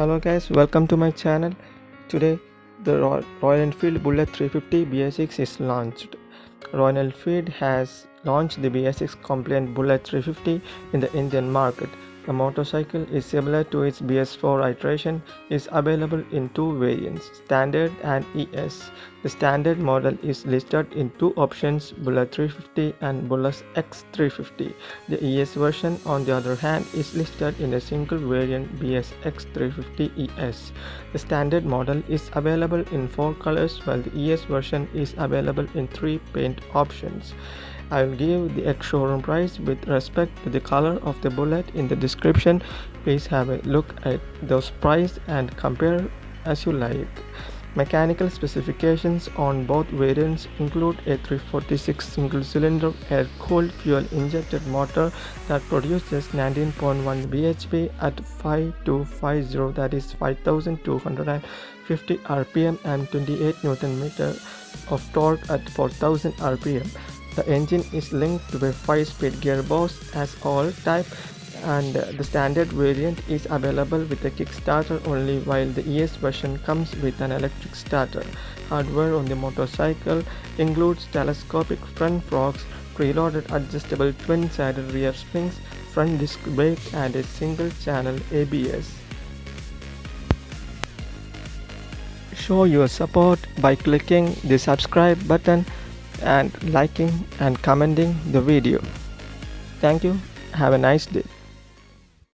hello guys. Welcome to my channel. Today the royal enfield bullet 350 BS6 is launched. Royal enfield has launched the BS6 compliant bullet 350 in the indian market the motorcycle is similar to its BS4 iteration is available in two variants, Standard and ES. The Standard model is listed in two options, Bullet 350 and Bullet X350. The ES version on the other hand is listed in a single variant BSX 350 ES. The Standard model is available in four colors while the ES version is available in three paint options. I will give the ex-showroom price with respect to the color of the bullet in the description. Please have a look at those price and compare as you like. Mechanical specifications on both variants include a 346 single-cylinder air-cooled fuel-injected motor that produces 19.1 bhp at 5250 that is 5250 rpm and 28 newton meter of torque at 4000 rpm the engine is linked to a 5-speed gearbox as all type and the standard variant is available with a kickstarter only while the ES version comes with an electric starter. Hardware on the motorcycle includes telescopic front forks, preloaded adjustable twin-sided rear springs, front disc brake and a single-channel ABS. Show your support by clicking the subscribe button and liking and commenting the video. Thank you. Have a nice day.